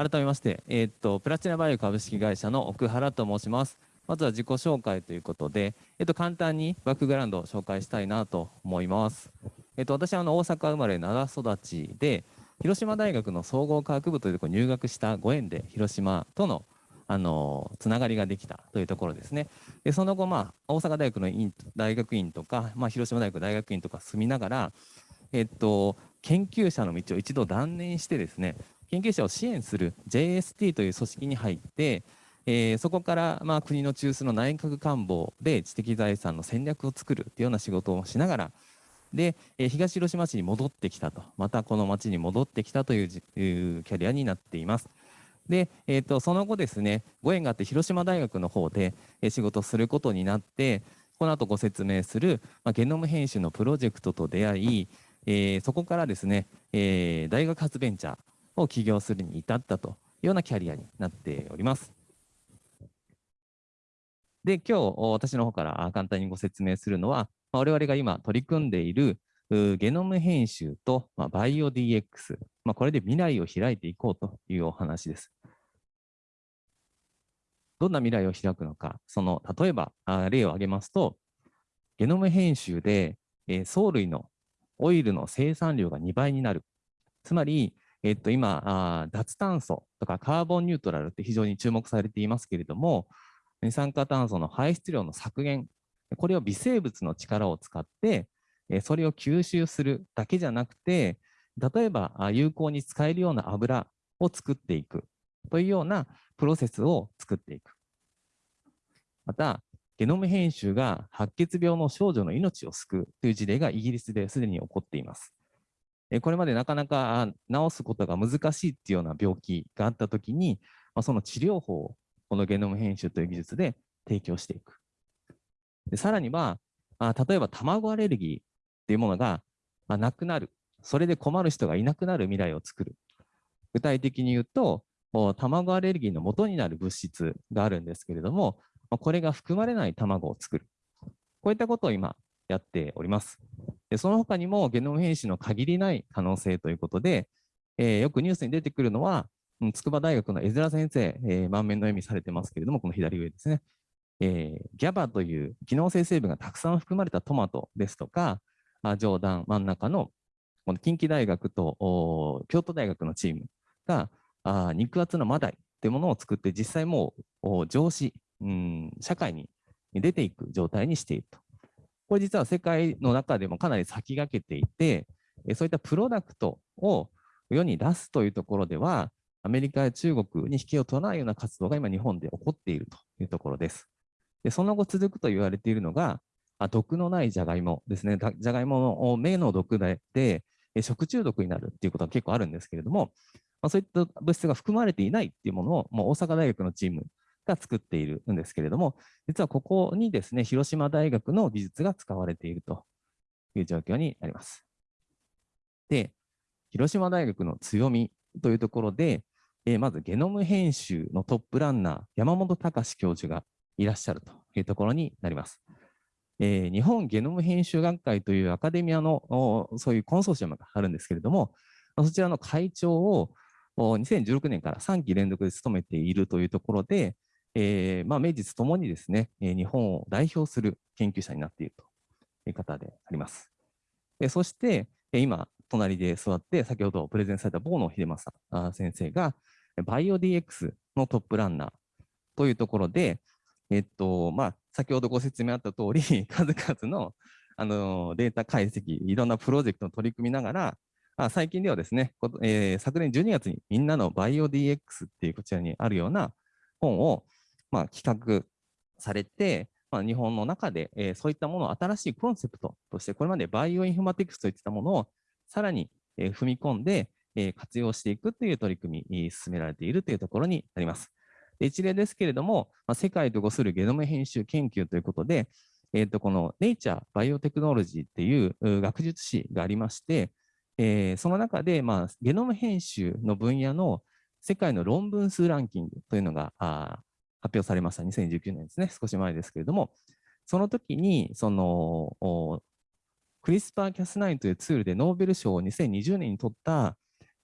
改めまして、えー、っと、プラチナバイオ株式会社の奥原と申します。まずは自己紹介ということで、えっと、簡単にバックグラウンドを紹介したいなと思います。えっと、私はあの大阪生まれ、奈良育ちで、広島大学の総合科学部というところに入学したご縁で、広島とのあのつながりができたというところですね。でその後、まあ、大阪大学の院大学院とか、まあ、広島大学大学院とか住みながら、えっと、研究者の道を一度断念してですね、研究者を支援する JST という組織に入って、えー、そこから、まあ、国の中枢の内閣官房で知的財産の戦略を作るというような仕事をしながら、で、えー、東広島市に戻ってきたと、またこの町に戻ってきたというキャリアになっています。で、えーと、その後ですねご縁があって広島大学の方で仕事をすることになってこの後ご説明する、まあ、ゲノム編集のプロジェクトと出会い、えー、そこからですね、えー、大学発ベンチャーを起業するに至ったというようなキャリアになっております。で、今日私の方から簡単にご説明するのは、我々が今取り組んでいるゲノム編集とバイオ DX、まあ、これで未来を開いていこうというお話です。どんな未来を開くのか、その例えば例を挙げますと、ゲノム編集で藻類のオイルの生産量が2倍になる。つまり、えっと、今あ脱炭素とかカーボンニュートラルって非常に注目されていますけれども、二酸化炭素の排出量の削減、これを微生物の力を使って、それを吸収するだけじゃなくて、例えば有効に使えるような油を作っていくというようなプロセスを作っていく。また、ゲノム編集が白血病の少女の命を救うという事例がイギリスですでに起こっています。これまでなかなか治すことが難しいっていうような病気があったときに、その治療法をこのゲノム編集という技術で提供していく。でさらには、例えば卵アレルギーっていうものがなくなる。それで困る人がいなくなる未来を作る。具体的に言うと、卵アレルギーの元になる物質があるんですけれども、これが含まれない卵を作る。こういったことを今やっております。その他にもゲノム編集の限りない可能性ということで、えー、よくニュースに出てくるのは、筑波大学の江面先生、えー、満面の笑みされてますけれども、この左上ですね。えー、ギャバという機能性成分がたくさん含まれたトマトですとか、あ上段真ん中のこの近畿大学と京都大学のチームがあ肉厚のマダイというものを作って実際もう上司、うん、社会に出ていく状態にしていると。これ実は世界の中でもかなり先駆けていて、そういったプロダクトを世に出すというところでは、アメリカや中国に引けを取らないような活動が今日本で起こっているというところです。でその後続くと言われているのが、あ毒のないじゃがいもですね。じゃがいもの目の毒で食中毒になるっていうことは結構あるんですけれども、まあ、そういった物質が含まれていないっていうものを、もう大阪大学のチームが作っているんですけれども、実はここにですね、広島大学の技術が使われているという状況になります。で、広島大学の強みというところで、えー、まずゲノム編集のトップランナー、山本隆教授がいらっしゃるというところになります。えー、日本ゲノム編集学会というアカデミアのそういうコンソーシアムがあるんですけれども、そちらの会長を2016年から3期連続で務めているというところで、えー、まあ、名実ともにですね、日本を代表する研究者になっているという方であります。そして、今、隣で座って、先ほどプレゼンされた坊野秀正先生が、バイオ DX のトップランナーというところで、えっと、まあ、先ほどご説明あった通り、数々のあのデータ解析、いろんなプロジェクトを取り組みながら、あ最近ではですね、えー、昨年12月にみんなのバイオ DX っていうこちらにあるような本を、まあ、企画されて、まあ、日本の中で、えー、そういったものを新しいコンセプトとして、これまでバイオインフォマティクスといったものをさらに、えー、踏み込んで、えー、活用していくという取り組み進められているというところになります。一例ですけれども、まあ、世界とごするゲノム編集研究ということで、えー、とこの Nature Biotechnology っていう学術誌がありまして、えー、その中で、まあ、ゲノム編集の分野の世界の論文数ランキングというのがあ発表されました。2019年ですね。少し前ですけれども、その時に、その、クリスパー・キャス9というツールでノーベル賞を2020年に取った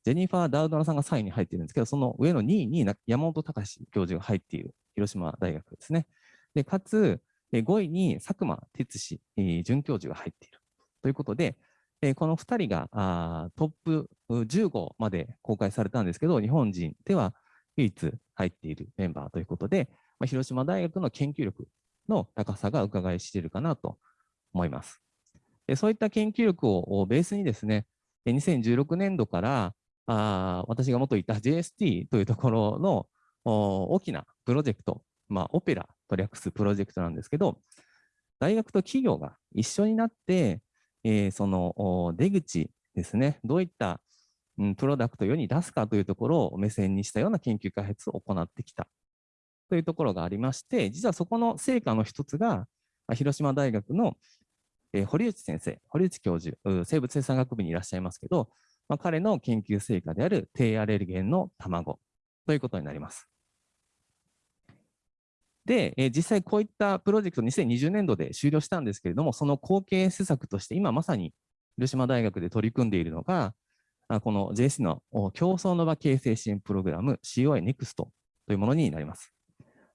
ジェニファー・ダウドナさんが3位に入っているんですけど、その上の2位に山本隆教授が入っている広島大学ですね。でかつ、5位に佐久間哲司准教授が入っているということで、この2人がトップ15まで公開されたんですけど、日本人では唯一入っているメンバーということで、広島大学の研究力の高さが伺い知れるかなと思います。そういった研究力をベースにですね、2016年度からあ私が元いた JST というところの大きなプロジェクト、まあ、オペラと略すプロジェクトなんですけど、大学と企業が一緒になって、えー、その出口ですね、どういった、プロダクトを世に出すかというところを目線にしたような研究開発を行ってきたというところがありまして、実はそこの成果の一つが、広島大学の、堀内先生、堀内教授、生物生産学部にいらっしゃいますけど、まあ、彼の研究成果である低アレルゲンの卵ということになります。で、えー、実際こういったプロジェクト2020年度で終了したんですけれども、その後継施策として今まさに広島大学で取り組んでいるのが、この JC の競争の場形成支援プログラム COI NEXT というものになります。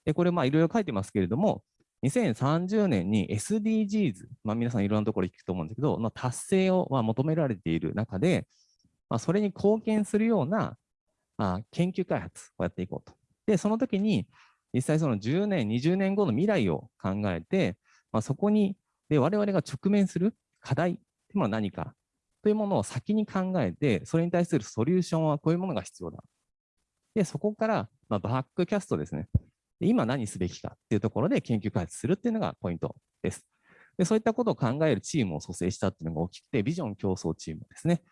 でこれ、いろいろ書いてますけれども、2030年に SDGs、まあ、皆さんいろんなところ聞くと思うんですけど、まあ、達成をま求められている中で、まあ、それに貢献するようなあ研究開発をやっていこうと。で、その時に、実際その10年、20年後の未来を考えて、まあ、そこにで我々が直面する課題というのは何かというものを先に考えて、それに対するソリューションはこういうものが必要だ。で、そこから、まあ、バックキャストですね。で今何すべきかっていうところで研究開発するっていうのがポイントです。でそういったことを考えるチームを蘇生したっていうのが大きくて、ビジョン競争チームですね。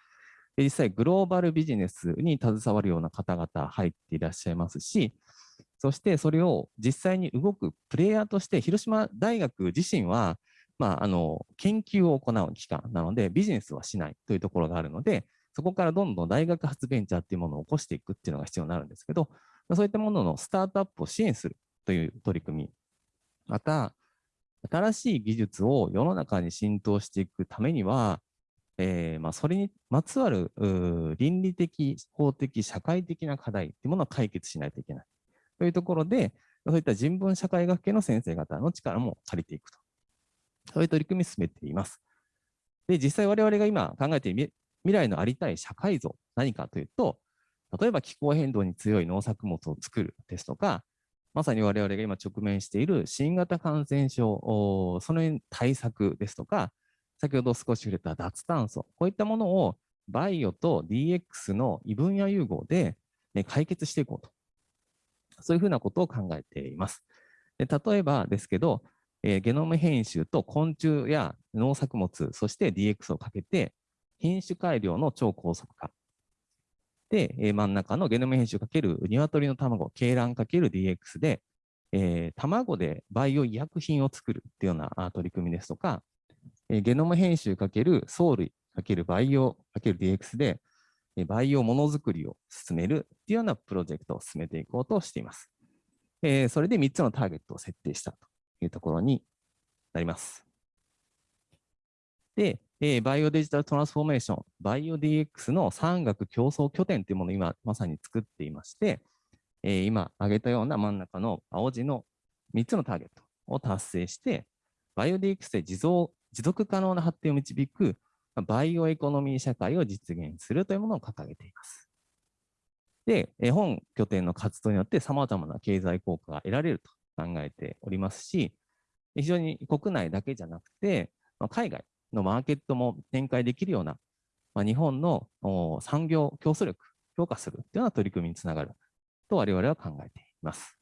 で実際、グローバルビジネスに携わるような方々入っていらっしゃいますし、そしてそれを実際に動くプレイヤーとして、広島大学自身は、まあ、あの研究を行う機関なので、ビジネスはしないというところがあるので、そこからどんどん大学発ベンチャーっていうものを起こしていくっていうのが必要になるんですけど、そういったもののスタートアップを支援するという取り組み、また、新しい技術を世の中に浸透していくためには、えーまあ、それにまつわる倫理的、法的、社会的な課題というものを解決しないといけない。というところで、そういった人文社会学系の先生方の力も借りていくと。そういう取り組みを進めています。で、実際我々が今考えている未来のありたい社会像、何かというと、例えば気候変動に強い農作物を作るですとか、まさに我々が今直面している新型感染症、その対策ですとか、先ほど少し触れた脱炭素、こういったものをバイオと DX の異分野融合で解決していこうと。そういうふうなことを考えています。で例えばですけど、えー、ゲノム編集と昆虫や農作物、そして DX をかけて、品種改良の超高速化。で、えー、真ん中のゲノム編集かける鶏の卵、鶏卵かける DX で、えー、卵でバイオ医薬品を作るっていうような取り組みですとか、え、ゲノム編集かける藻類かけるバイオかける DX で、バイオものづくりを進めるというようなプロジェクトを進めていこうとしています。え、それで3つのターゲットを設定したというところになります。で、え、バイオデジタルトランスフォーメーション、バイオ DX の産学競争拠点というものを今まさに作っていまして、え、今挙げたような真ん中の青字の3つのターゲットを達成して、バイオ DX で持続可能な発展を導くバイオエコノミー社会を実現するというものを掲げています。で、本拠点の活動によって様々な経済効果が得られると考えておりますし、非常に国内だけじゃなくて、海外のマーケットも展開できるようなま、日本の産業競争力強化するというような取り組みにつながると我々は考えています。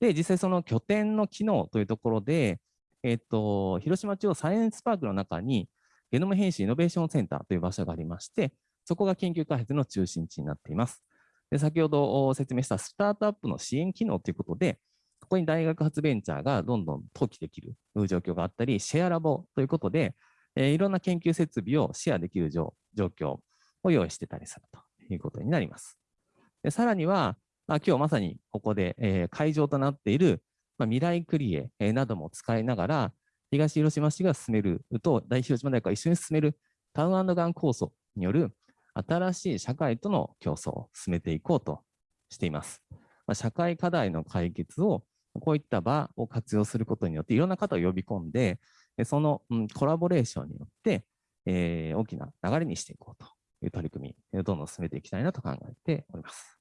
で、実際その拠点の機能というところで、えっと、広島中央サイエンスパークの中に、ゲノム編集イノベーションセンターという場所がありまして、そこが研究開発の中心地になっています。で先ほど説明したスタートアップの支援機能ということで、ここに大学発ベンチャーがどんどん登記できる状況があったり、シェアラボということで、え、いろんな研究設備をシェアできる状況を用意してたりするということになります。でさらには、まあ、今日まさにここで、え、会場となっている、ま、未来クリエ、え、なども使いながら、東広島市が進めると、大広島大学が一緒に進めるタウンガン構想による新しい社会との競争を進めていこうとしています。ま、社会課題の解決をこういった場を活用することによっていろんな方を呼び込んで、その、コラボレーションによって、えー、大きな流れにしていこうという取り組み、どんどん進めていきたいなと考えております。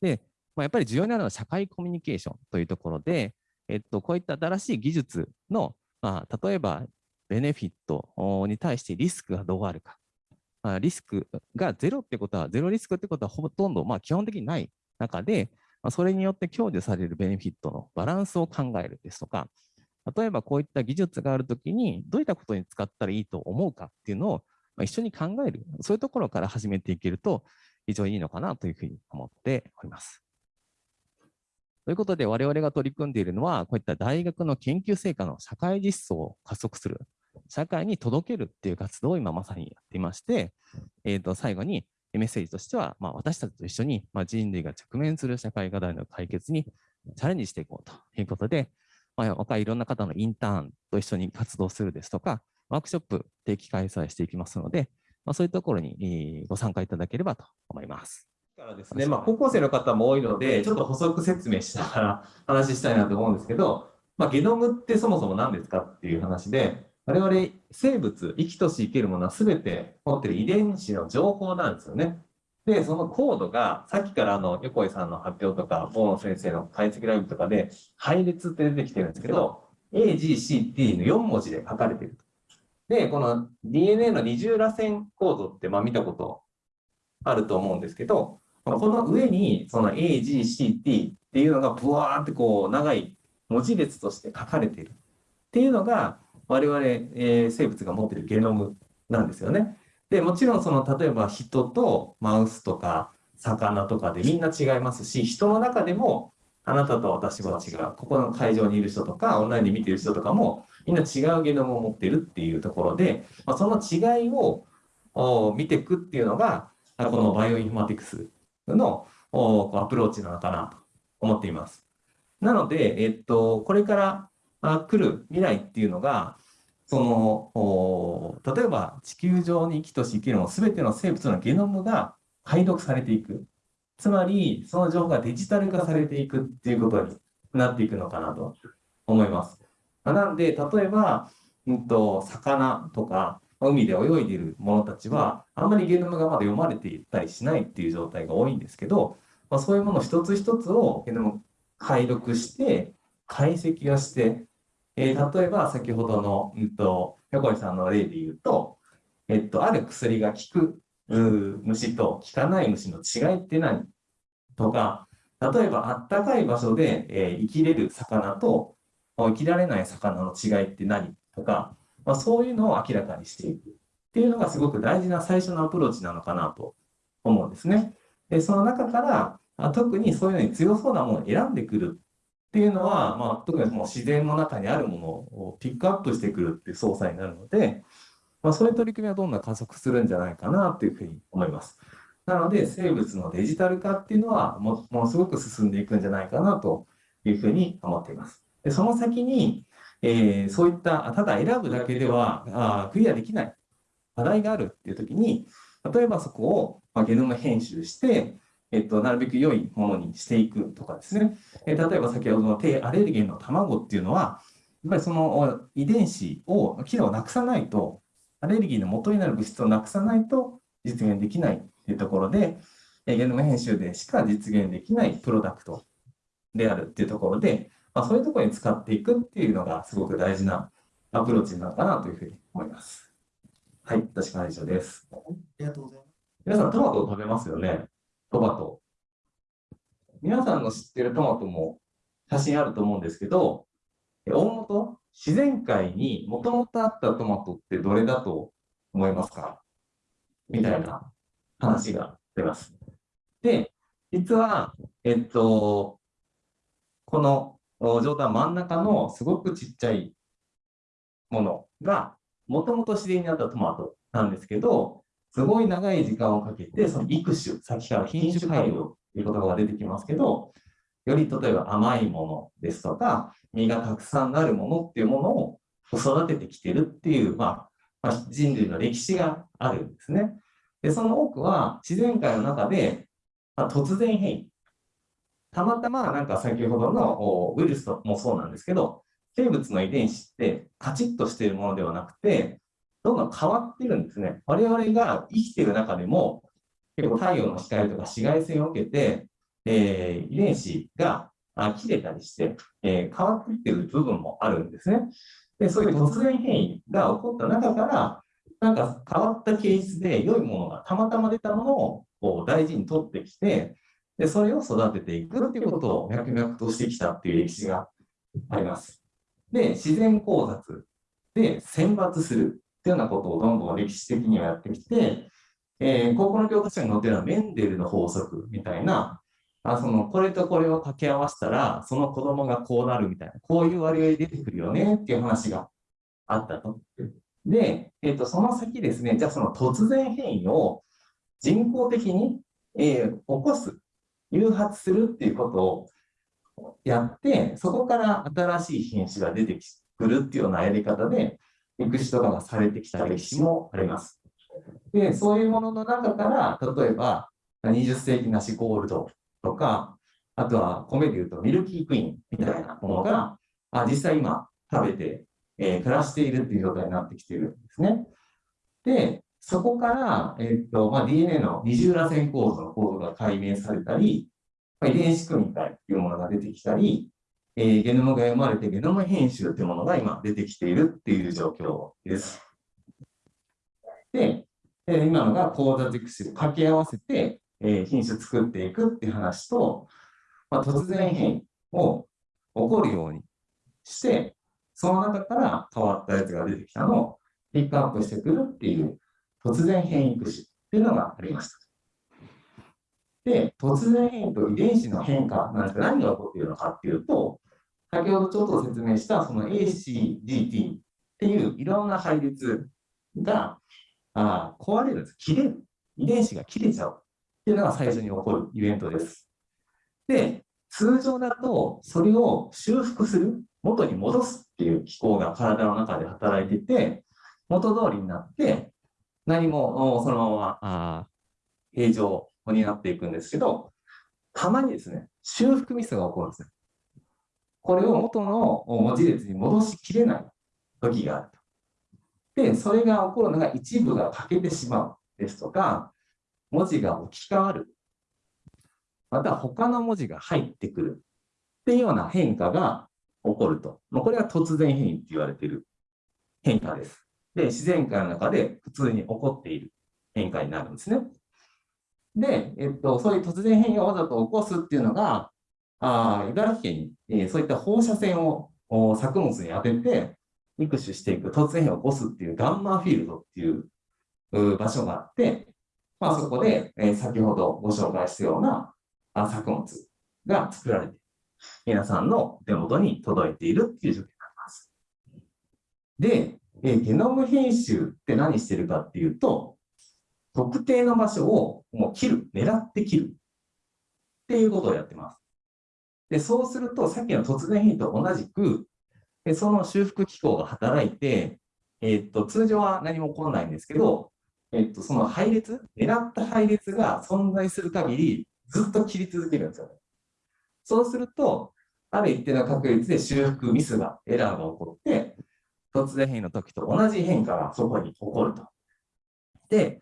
で、まあ、やっぱり重要になるのは社会コミュニケーションというところで、えっと、こういった新しい技術の、まあ、例えばベネフィットに対してリスクがどうあるか。まあ、リスクがゼロってことは、ゼロリスクってことはほとんど、まあ、基本的にない中で、まあ、それによって享受されるベネフィットのバランスを考えるですとか、例えばこういった技術があるときに、どういったことに使ったらいいと思うかっていうのを一緒に考える、そういうところから始めていけると、非常にいいのかなというふうに思っております。ということで、我々が取り組んでいるのは、こういった大学の研究成果の社会実装を加速する、社会に届けるっていう活動を今まさにやっていまして、えー、と最後にメッセージとしては、まあ、私たちと一緒に、まあ、人類が直面する社会課題の解決にチャレンジしていこうということで、まあ、若いいろんな方のインターンと一緒に活動するですとか、ワークショップ定期開催していきますので、まあ、そういうところにご参加いただければと思います。からですね、まあ、高校生の方も多いので、ちょっと補足説明しながら話したいなと思うんですけど、まあ、ゲノムってそもそも何ですかっていう話で、我々生物、生きとし生けるものは全て持ってる遺伝子の情報なんですよね。で、そのコードが、さっきからあの、横井さんの発表とか、大野先生の解析ライブとかで、配列って出てきてるんですけど、A, G, C, T の4文字で書かれている。で、この DNA の二重螺旋コードって、まあ見たことあると思うんですけど、この上にその A, G, C, T っていうのがブワーってこう長い文字列として書かれてるっていうのが我々、えー、生物が持ってるゲノムなんですよね。で、もちろんその例えば人とマウスとか魚とかでみんな違いますし、人の中でもあなたと私は違う。ここの会場にいる人とか、オンラインで見てる人とかも、みんな違うゲノムを持ってるっていうところで、まあ、その違いを見ていくっていうのが、このバイオインフォマティクスのアプローチなのかなと思っています。なので、えっと、これから来る未来っていうのが、その例えば地球上に生きとし生きるの全ての生物のゲノムが解読されていく。つまり、その情報がデジタル化されていくっていうことになっていくのかなと思います。なので、例えば、うんと、魚とか海で泳いでいる者たちは、あんまりゲノムがまだ読まれていったりしないっていう状態が多いんですけど、まあ、そういうもの一つ一つをゲノム解読して、解析をして、えー、例えば先ほどの、うんと、横井さんの例で言うと、えっと、ある薬が効く虫と効かない虫の違いって何とか、例えばあったかい場所で、えー、生きれる魚と生きられない魚の違いって何とか、まあ、そういうのを明らかにしていくっていうのがすごく大事な最初のアプローチなのかなと思うんですね。でその中からあ特にそういうのに強そうなものを選んでくるっていうのは、まあ、特にもう自然の中にあるものをピックアップしてくるっていう操作になるので、まあ、そういう取り組みはどんどん加速するんじゃないかなというふうに思います。なので生物のデジタル化っていうのはもものすごく進んでいくんじゃないかなというふうに思っています。でその先にえー、そういったただ選ぶだけではあクリアできない課題があるっていう時に例えばそこを、まあ、ゲノム編集して、えっと、なるべく良いものにしていくとかですね、えー、例えば先ほどの低アレルゲンの卵っていうのはやっぱりその遺伝子を機能をなくさないとアレルギーの元になる物質をなくさないと実現できないっていうところで、えゲノム編集でしか実現できないプロダクトであるっていうところで、まあ、そういうところに使っていくっていうのがすごく大事なアプローチなのかなというふうに思います。はい、私から以上です。ありがとうございます。皆さん、トマトを食べますよね？トマト。皆さんの知ってるトマトも写真あると思うんですけど、大元、自然界にもともとあったトマトってどれだと思いますか？みたいな話が出ます。で、実は、えっと、この状態真ん中のすごくちっちゃいものが、もともと自然にあったトマトなんですけど、すごい長い時間をかけて、その育種、先から品種改良という言葉が出てきますけど、より例えば甘いものですとか、実がたくさんなるものっていうものを育ててきてるっていう、まあ、まあ、人類の歴史があるんですね。で、その多くは自然界の中で、まあ、突然変異。たまたまなんか先ほどのウイルスもそうなんですけど、生物の遺伝子ってカチッとしているものではなくて、どんどん変わってるんですね。我々が生きてる中でも、結構太陽の光とか紫外線を受けて、えー、遺伝子が切れたりして、えー、変わっていってる部分もあるんですね。で、そういう突然変異が起こった中から、なんか変わったケースで良いものがたまたま出たものをこう大事に取ってきて、で、それを育てていくっていうことを脈々としてきたっていう歴史があります。で、自然考察で選抜するっていうようなことをどんどん歴史的にはやってきて、えー、高校の教科書に載ってるのはメンデルの法則みたいな、あそのこれとこれを掛け合わせたら、その子供がこうなるみたいな、こういう割合出てくるよねっていう話があったと。で、えーと、その先ですね、じゃあその突然変異を人工的に、えー、起こす、誘発するっていうことをやって、そこから新しい品種が出てくるっていうようなやり方で、育種とかがされてきた歴史もあります。で、そういうものの中から、例えば、20世紀梨ゴールドとか、あとは米で言うとミルキークイーンみたいなものが、あ実際今食べて、えー、暮らしているという状態になってきているんですね。で、そこから、えーとまあ、DNA の二重らせん構造の構造が解明されたり、遺伝子組み換えというものが出てきたり、えー、ゲノムが読まれてゲノム編集というものが今出てきているっていう状況です。で、えー、今のが講座熟種を掛け合わせて、えー、品種作っていくっていう話と、まあ、突然変異を起こるようにして、その中から変わったやつが出てきたのをピックアップしてくるっていう突然変異育種っていうのがありました。で、突然変異と遺伝子の変化なんですが何が起こっているのかっていうと、先ほどちょっと説明したその ACGT っていういろんな配列があ壊れるんです。切れる。遺伝子が切れちゃうっていうのが最初に起こるイベントです。で、通常だとそれを修復する、元に戻すっていう機構が体の中で働いてて、元通りになって、何もそのままあ平常になっていくんですけど、たまにですね、修復ミスが起こるんですね。これを元の文字列に戻しきれない時があると。で、それが起こるのが一部が欠けてしまうですとか、文字が置き換わる。また他の文字が入ってくるっていうような変化が起こると。これが突然変異って言われている変化です。で、自然界の中で普通に起こっている変化になるんですね。で、えっと、そういう突然変異をわざと起こすっていうのが、あ茨城県に、えー、そういった放射線を作物に当てて、育種していく、突然変異を起こすっていうガンマフィールドっていう場所があって、まあ、そこで、えー、先ほどご紹介したような作物が作られて、皆さんの手元に届いているっていう状況になります。で、えー、ゲノム編集って何してるかっていうと、特定の場所をもう切る、狙って切るっていうことをやってます。で、そうすると、さっきの突然変異と同じく、でその修復機構が働いて、えー、っと、通常は何も起こらないんですけど、えー、っと、その配列、狙った配列が存在する限り、ずっと切り続けるんですよね。そうすると、ある一定の確率で修復ミスが、エラーが起こって、突然変異の時と同じ変化がそこに起こると。で、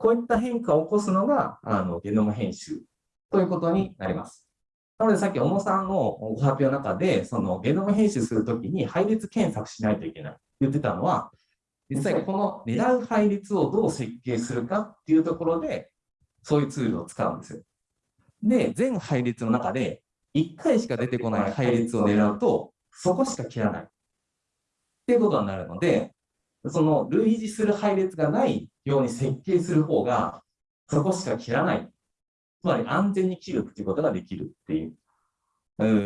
こういった変化を起こすのがあのゲノム編集ということになります。なので、さっき小野さんのご発表の中で、そのゲノム編集するときに配列検索しないといけないって言ってたのは、実際この狙う配列をどう設計するかっていうところで、そういうツールを使うんですよ。で、全配列の中で1回しか出てこない配列を狙うと、そこしか切らないっていうことになるので、その類似する配列がないように設計する方が、そこしか切らないつまり安全に切るっていうことができるってい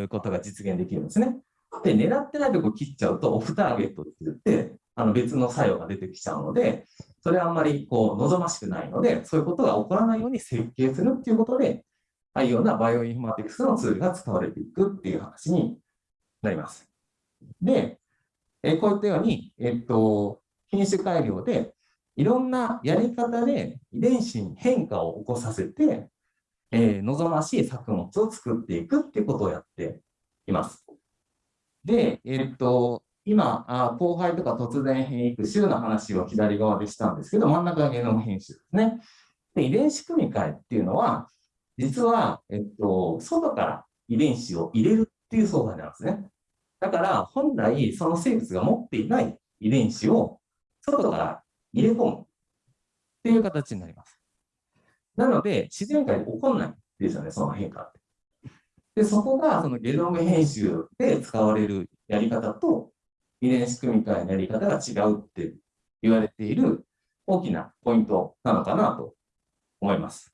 うことが実現できるんですね。で、狙ってないとこ切っちゃうとオフターゲットって言って、あの別の作用が出てきちゃうので、それはあんまりこう望ましくないので、そういうことが起こらないように設計するっていうことで、ああいうようなバイオインフォマティクスのツールが使われていくっていう話になります。で、えこういったように、えっと、品種改良でいろんなやり方で遺伝子に変化を起こさせて、えー望ましい作物を作っていくっていうことをやっています。で、えっと、今、あ後輩とか突然変異種の話を左側でしたんですけど、真ん中がゲノム編集ですね。で、遺伝子組み換えっていうのは、実は、えっと、外から遺伝子を入れるっていう操作なんですね。だから、本来、その生物が持っていない遺伝子を外から入れ込むっていう形になります。なので、自然界で起こんないんですよね、その変化って。で、そこが、そのゲノム編集で使われるやり方と、遺伝子組み換えのやり方が違うって言われている大きなポイントなのかなと思います。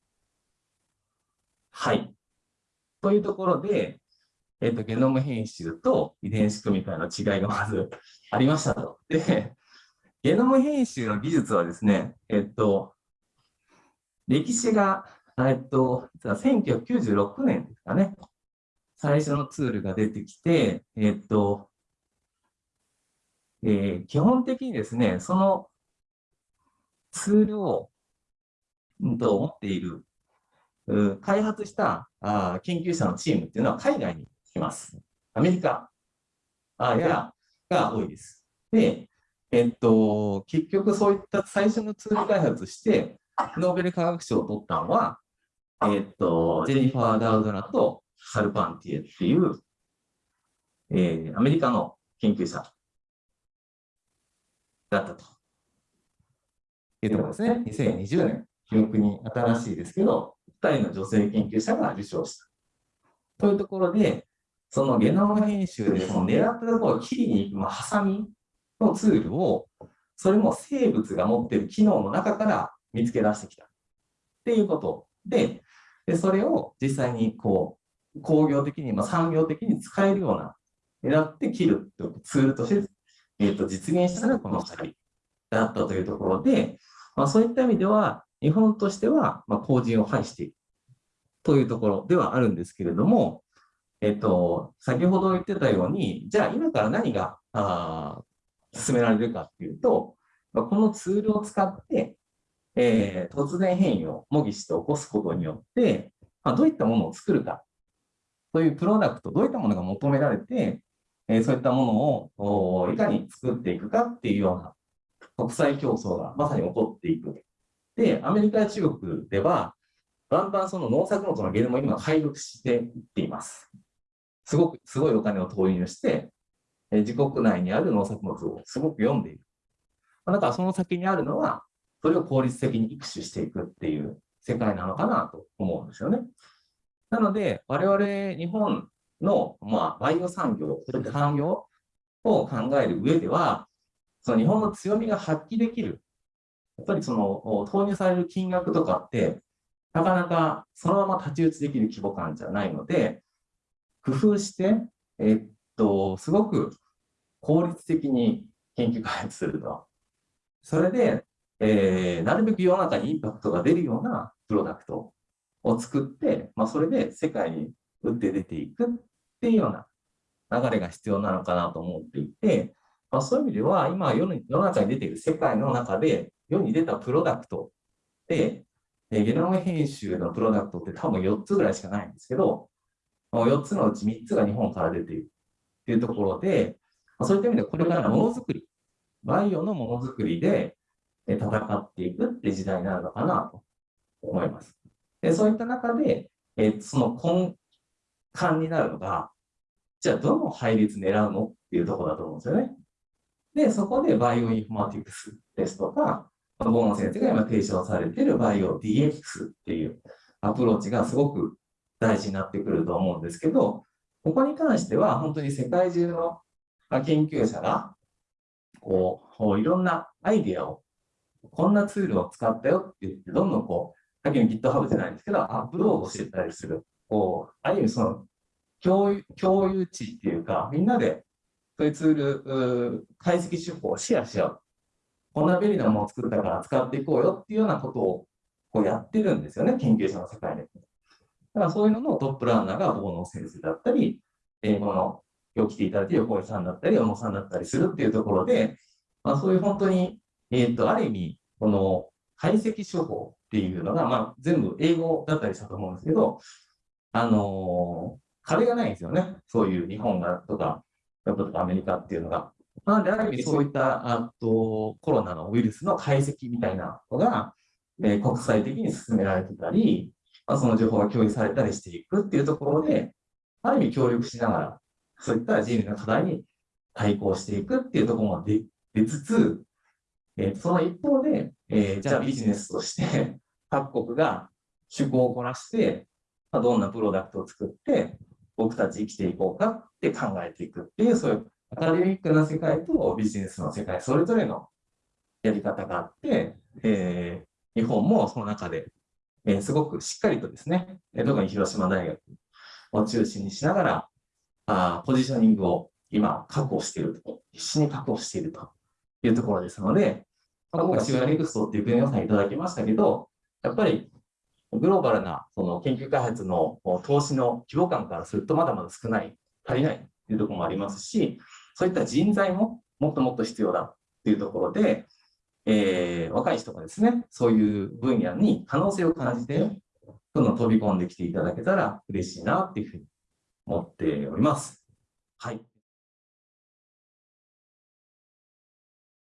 はい。というところで、えっと、ゲノム編集と遺伝子組み換えの違いがまずありましたと。で、ゲノム編集の技術はですね、えっと、歴史が、えっと、1996年ですかね、最初のツールが出てきて、えっと、えー基本的にですね、そのツールを、うんと持っている、う開発したあ研究者のチームっていうのは海外に来ます。アメリカあやが多いです。で、えっと、結局そういった最初のツール開発して、ノーベル化学賞を取ったのは、えっと、ジェニファー・ダウドナとサルパンティエっていう、えーアメリカの研究者だったと。いうところですね。2020年、記憶に新しいですけど、2人の女性研究者が受賞した。というところで、そのゲノム編集でその狙ったところを切りに行く、まあ、ハサミのツールを、それも生物が持っている機能の中から見つけ出してきた。っていうことで、でそれを実際にこう工業的に、まあ、産業的に使えるような、狙って切るっていうツールとして、えー、と実現したのがこの2人だったというところで、まあ、そういった意味では、日本としては、まあ、後陣を排しているというところではあるんですけれども、えっ、と、先ほど言ってたように、じゃあ今から何があ進められるかっていうと、このツールを使って、えー突然変異を模擬して起こすことによって、まあ、どういったものを作るかというプロダクト、どういったものが求められて、えーそういったものをいかに作っていくかっていうような国際競争がまさに起こっていく。で、アメリカや中国では、バンバンその農作物のゲノムを今解読していっています。すごく、すごいお金を投入して、え自国内にある農作物をすごく読んでいる。まあだからその先にあるのは、それを効率的に育種していくっていう世界なのかなと思うんですよね。なので、我々日本の、まあ、バイオ産業、そういった産業を考える上では、その日本の強みが発揮できる。やっぱりその投入される金額とかって、なかなかそのまま太刀打ちできる規模感じゃないので、工夫して、えっと、すごく効率的に研究開発すると。それで、えーなるべく世の中にインパクトが出るようなプロダクトを作って、まあ、それで世界に打って出ていくっていうような流れが必要なのかなと思っていて、まあ、そういう意味では、今世の中に出ている世界の中で、世に出たプロダクトで、えゲノム編集のプロダクトって多分4つぐらいしかないんですけど、4つのうち3つが日本から出ているっていうところで、そういった意味でこれからものづくり、バイオのものづくりで戦っていくって時代になるのかなと思います。でそういった中で、えその根幹になるのが、じゃあどの配列狙うのっていうところだと思うんですよね。で、そこでバイオインフォマティクスですとか、ボーノ先生が今提唱されているバイオ DX っていうアプローチがすごく大事になってくると思うんですけど、ここに関しては本当に世界中の研究者が、こう、いろんなアイデアを、こんなツールを使ったよって言って、どんどんこう、さっきの GitHub じゃないんですけど、アップロードしてたりする。こう、ある意味その、共有、共有値っていうか、みんなで、そういうツール、解析手法をシェアし合う。こんな便利なものを作ったから使っていこうよっていうようなことをこうやってるんですよね、研究者の世界で。だからそういうののトップランナーが大野先生だったり、英語の今日来ていただいて横井さんだったり、小野さんだったりするっていうところで、まあ、そういう本当に、えっ、と、ある意味、この解析手法っていうのが、まあ、全部英語だったりしたと思うんですけど、あのー壁がないんですよね。そういう日本がとか、ヨーロッパとかアメリカっていうのが。なので、ある意味そういったあとコロナのウイルスの解析みたいなのが、えー国際的に進められてたり、まあ、その情報が共有されたりしていくっていうところで、ある意味協力しながら、そういった人類の課題に対抗していくっていうところも出出つつ、えーその一方で、えーじゃあビジネスとして 各国が趣向を凝らして、まあ、どんなプロダクトを作って、僕たち生きていこうかって考えていくっていう、そういうアカデミックな世界とビジネスの世界、それぞれのやり方があって、えー日本もその中で、えーすごくしっかりとですね、特に広島大学を中心にしながら、あポジショニングを今確保していると、必死に確保しているというところですので、まあ、今回シュアネクストっていう国予算いただきましたけど、やっぱりグローバルなその研究開発の投資の規模感からするとまだまだ少ない、足りないっていうところもありますし、そういった人材ももっともっと必要だっていうところで、えー若い人がですね、そういう分野に可能性を感じて、どんどん飛び込んできていただけたら嬉しいなっていうふうに思っております。はい。